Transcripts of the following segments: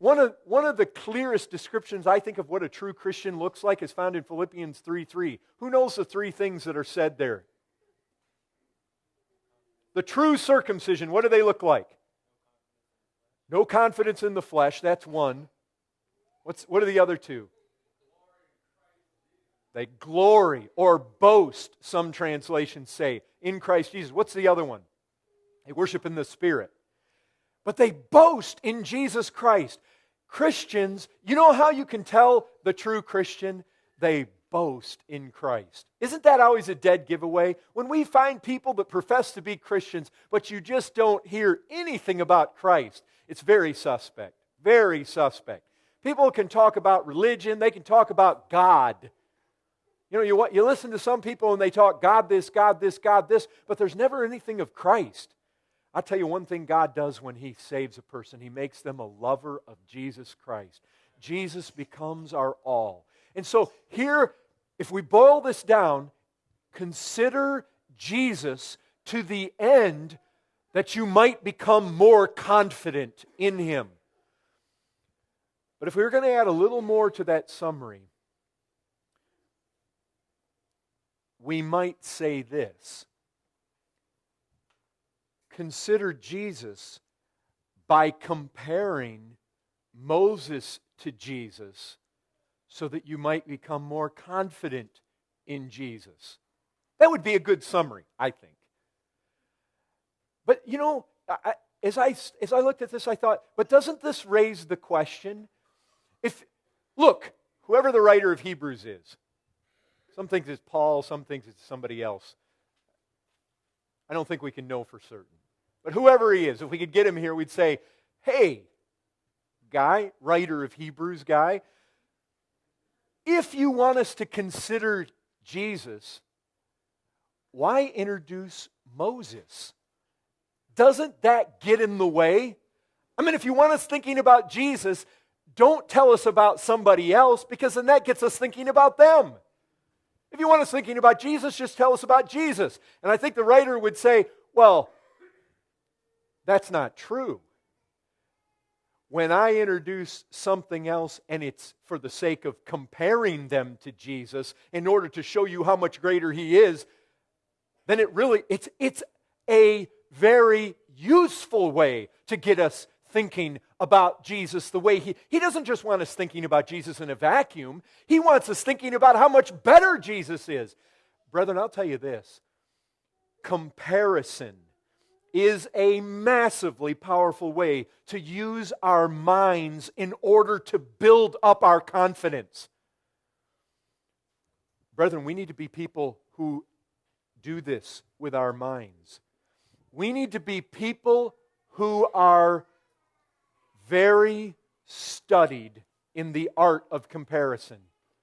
One of, one of the clearest descriptions I think of what a true Christian looks like is found in Philippians 3 3. Who knows the three things that are said there? The true circumcision, what do they look like? No confidence in the flesh, that's one. What's, what are the other two? They glory or boast, some translations say, in Christ Jesus. What's the other one? They worship in the Spirit. But they boast in Jesus Christ. Christians, you know how you can tell the true Christian? They boast in Christ. Isn't that always a dead giveaway? When we find people that profess to be Christians, but you just don't hear anything about Christ, it's very suspect. Very suspect. People can talk about religion, they can talk about God. You know, you, you listen to some people and they talk God this, God this, God this, but there's never anything of Christ. I'll tell you one thing God does when He saves a person He makes them a lover of Jesus Christ. Jesus becomes our all. And so, here, if we boil this down, consider Jesus to the end that you might become more confident in Him. But if we were going to add a little more to that summary, we might say this Consider Jesus by comparing Moses to Jesus so that you might become more confident in Jesus. That would be a good summary, I think. But you know, I, as, I, as I looked at this, I thought, but doesn't this raise the question? If, look, whoever the writer of Hebrews is, some think it's Paul, some think it's somebody else. I don't think we can know for certain. But whoever he is, if we could get him here, we'd say, hey, guy, writer of Hebrews guy, if you want us to consider Jesus, why introduce Moses? Doesn't that get in the way? I mean, if you want us thinking about Jesus, don't tell us about somebody else because then that gets us thinking about them. If you want us thinking about Jesus, just tell us about Jesus. And I think the writer would say, well, that's not true. When I introduce something else and it's for the sake of comparing them to Jesus in order to show you how much greater he is, then it really it's it's a very useful way to get us thinking about Jesus the way he he doesn't just want us thinking about Jesus in a vacuum. He wants us thinking about how much better Jesus is. Brethren, I'll tell you this. Comparison is a massively powerful way to use our minds in order to build up our confidence. Brethren, we need to be people who do this with our minds. We need to be people who are very studied in the art of comparison.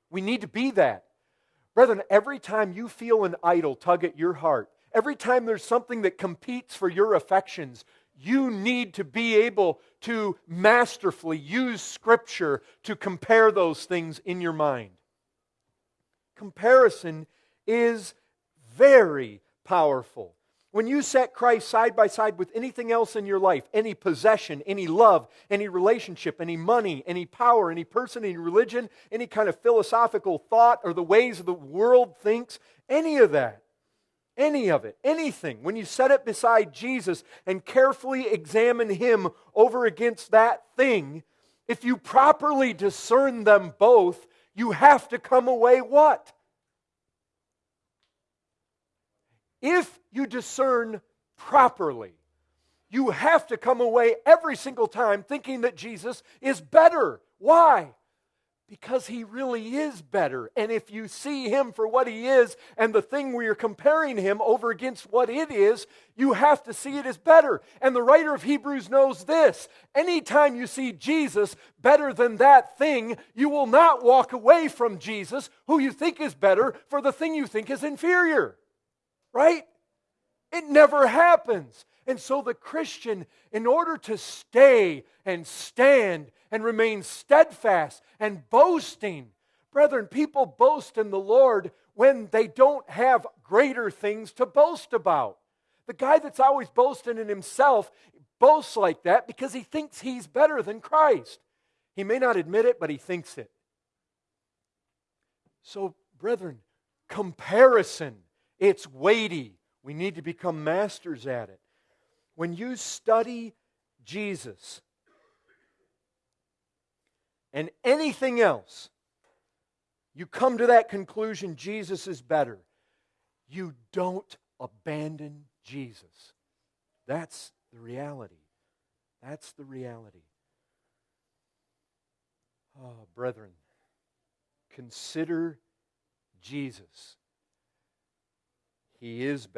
We need to be that. Brethren, every time you feel an idol tug at your heart, Every time there's something that competes for your affections, you need to be able to masterfully use Scripture to compare those things in your mind. Comparison is very powerful. When you set Christ side by side with anything else in your life, any possession, any love, any relationship, any money, any power, any person, any religion, any kind of philosophical thought, or the ways the world thinks, any of that, any of it, anything, when you set it beside Jesus and carefully examine Him over against that thing, if you properly discern them both, you have to come away what? If you discern properly, you have to come away every single time thinking that Jesus is better. Why? Because he really is better. And if you see him for what he is and the thing where you're comparing him over against what it is, you have to see it as better. And the writer of Hebrews knows this. Anytime you see Jesus better than that thing, you will not walk away from Jesus, who you think is better, for the thing you think is inferior. Right? It never happens. And so the Christian, in order to stay and stand and remain steadfast and boasting, brethren, people boast in the Lord when they don't have greater things to boast about. The guy that's always boasting in himself boasts like that because he thinks he's better than Christ. He may not admit it, but he thinks it. So, brethren, comparison, it's weighty. We need to become masters at it. When you study Jesus and anything else, you come to that conclusion Jesus is better. You don't abandon Jesus. That's the reality. That's the reality. Oh, brethren, consider Jesus. He is.